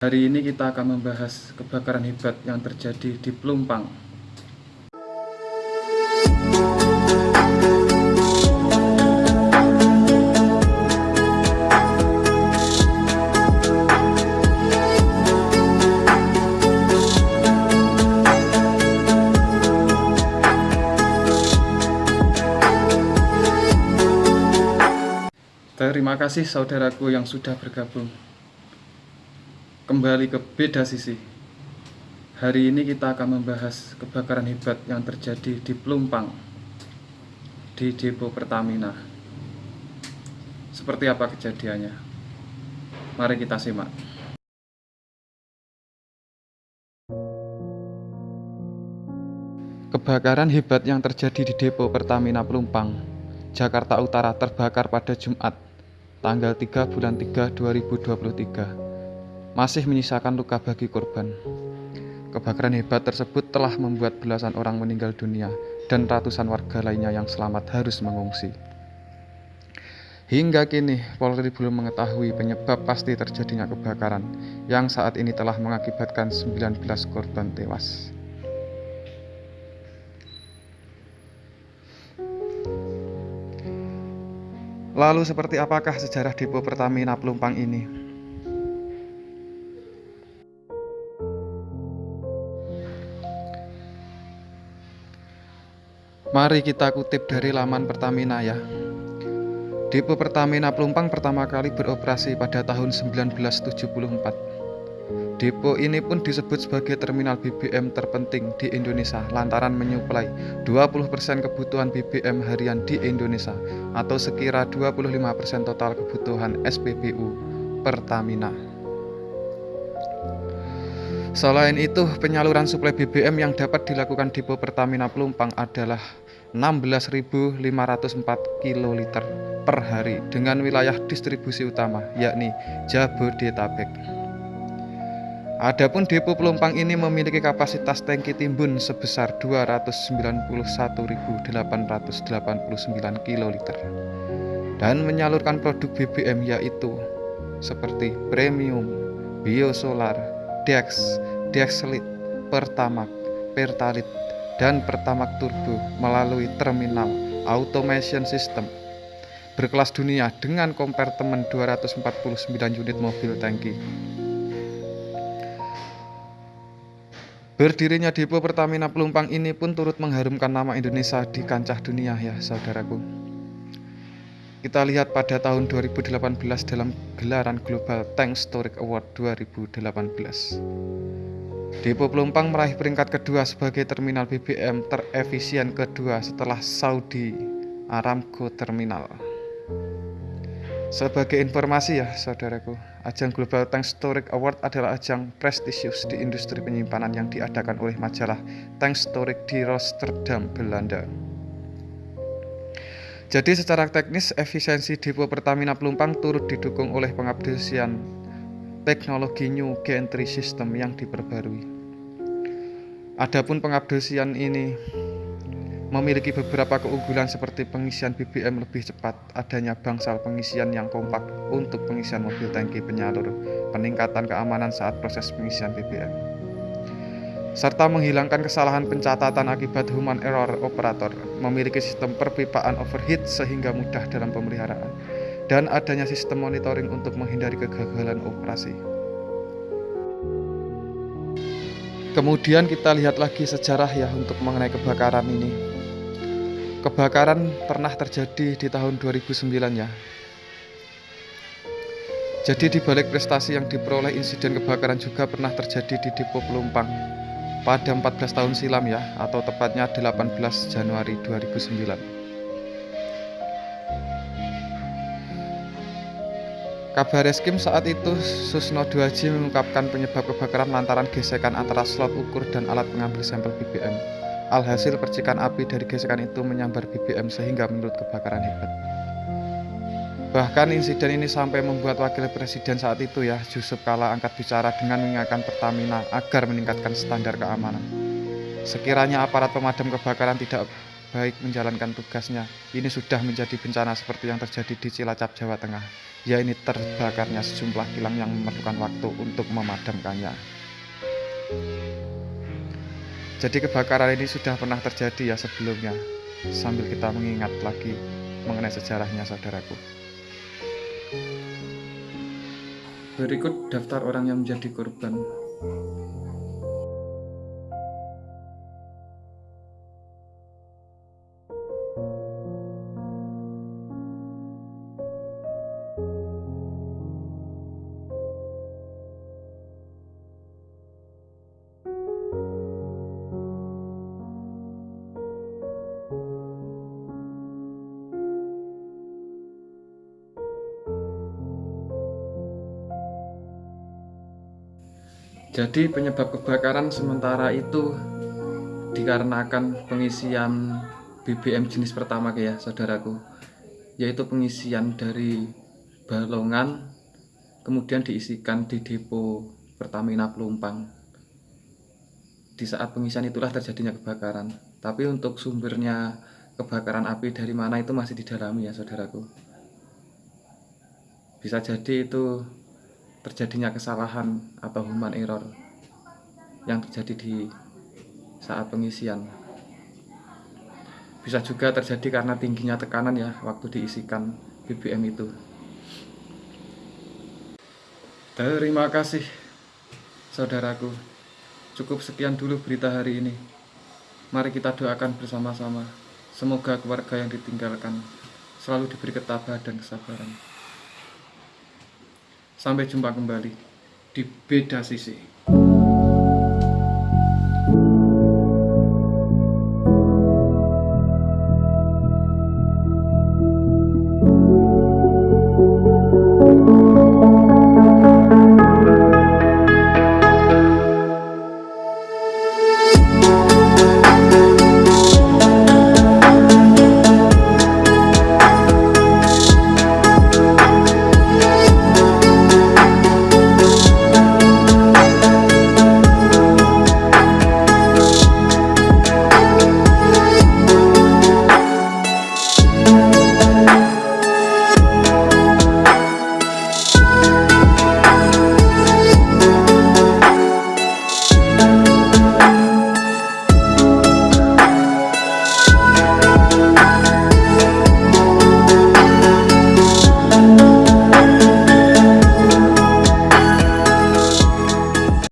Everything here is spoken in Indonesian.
Hari ini kita akan membahas kebakaran hebat yang terjadi di Pelumpang. Terima kasih saudaraku yang sudah bergabung kembali ke beda sisi. Hari ini kita akan membahas kebakaran hebat yang terjadi di Pelumpang di depo Pertamina. Seperti apa kejadiannya? Mari kita simak. Kebakaran hebat yang terjadi di depo Pertamina Pelumpang, Jakarta Utara terbakar pada Jumat, tanggal 3 bulan 3 2023 masih menyisakan luka bagi korban. Kebakaran hebat tersebut telah membuat belasan orang meninggal dunia dan ratusan warga lainnya yang selamat harus mengungsi. Hingga kini, Polri belum mengetahui penyebab pasti terjadinya kebakaran yang saat ini telah mengakibatkan 19 korban tewas. Lalu seperti apakah sejarah depo Pertamina Pelumpang ini? Mari kita kutip dari laman Pertamina ya. Depo Pertamina Pelumpang pertama kali beroperasi pada tahun 1974. Depo ini pun disebut sebagai terminal BBM terpenting di Indonesia lantaran menyuplai 20% kebutuhan BBM harian di Indonesia atau sekira 25% total kebutuhan SPBU Pertamina. Selain itu, penyaluran suplai BBM yang dapat dilakukan depo Pertamina Pelumpang adalah 16.504 kiloliter per hari dengan wilayah distribusi utama yakni Jabodetabek. Adapun depo Pelumpang ini memiliki kapasitas tangki timbun sebesar 291.889 kiloliter dan menyalurkan produk BBM yaitu seperti premium, biosolar, Dex, Dexlit, Pertamax, Pertalit, dan Pertamax Turbo melalui terminal automation system berkelas dunia dengan kompartemen 249 unit mobil tangki. Berdirinya depo Pertamina Pelumpang ini pun turut mengharumkan nama Indonesia di kancah dunia ya saudaraku. Kita lihat pada tahun 2018 dalam gelaran Global Tank Storage Award 2018. Depo Pelumpang meraih peringkat kedua sebagai terminal BBM terefisien kedua setelah Saudi Aramco Terminal. Sebagai informasi ya saudaraku, ajang Global Tank Storage Award adalah ajang prestisius di industri penyimpanan yang diadakan oleh majalah Tank Storage di Rotterdam, Belanda. Jadi secara teknis efisiensi depo Pertamina Pelumpang turut didukung oleh pengabdesian teknologi New Gantry System yang diperbarui. Adapun pengabdesian ini memiliki beberapa keunggulan seperti pengisian BBM lebih cepat, adanya bangsal pengisian yang kompak untuk pengisian mobil tangki penyalur, peningkatan keamanan saat proses pengisian BBM serta menghilangkan kesalahan pencatatan akibat human error operator, memiliki sistem perpipaan overheat sehingga mudah dalam pemeliharaan, dan adanya sistem monitoring untuk menghindari kegagalan operasi. Kemudian kita lihat lagi sejarah ya untuk mengenai kebakaran ini. Kebakaran pernah terjadi di tahun 2009 ya. Jadi di balik prestasi yang diperoleh insiden kebakaran juga pernah terjadi di Depo Pelumpang pada 14 tahun silam ya atau tepatnya 18 Januari 2009 Kabar Eskim saat itu Susno 2J mengungkapkan penyebab kebakaran lantaran gesekan antara slot ukur dan alat pengambil sampel BBM. Alhasil percikan api dari gesekan itu menyambar BBM sehingga menurut kebakaran hebat. Bahkan insiden ini sampai membuat wakil presiden saat itu ya Yusuf Kala angkat bicara dengan mengingatkan Pertamina agar meningkatkan standar keamanan. Sekiranya aparat pemadam kebakaran tidak baik menjalankan tugasnya. Ini sudah menjadi bencana seperti yang terjadi di Cilacap, Jawa Tengah. Ya ini terbakarnya sejumlah kilang yang memerlukan waktu untuk memadamkannya. Jadi kebakaran ini sudah pernah terjadi ya sebelumnya. Sambil kita mengingat lagi mengenai sejarahnya saudaraku. Berikut daftar orang yang menjadi korban. Jadi penyebab kebakaran sementara itu dikarenakan pengisian BBM jenis pertama ya saudaraku. Yaitu pengisian dari balongan kemudian diisikan di depo Pertamina Pelumpang. Di saat pengisian itulah terjadinya kebakaran. Tapi untuk sumbernya kebakaran api dari mana itu masih didalami ya saudaraku. Bisa jadi itu terjadinya kesalahan atau human error yang terjadi di saat pengisian. Bisa juga terjadi karena tingginya tekanan ya waktu diisikan BBM itu. Terima kasih saudaraku. Cukup sekian dulu berita hari ini. Mari kita doakan bersama-sama. Semoga keluarga yang ditinggalkan selalu diberi ketabahan dan kesabaran Sampai jumpa kembali di beda sisi.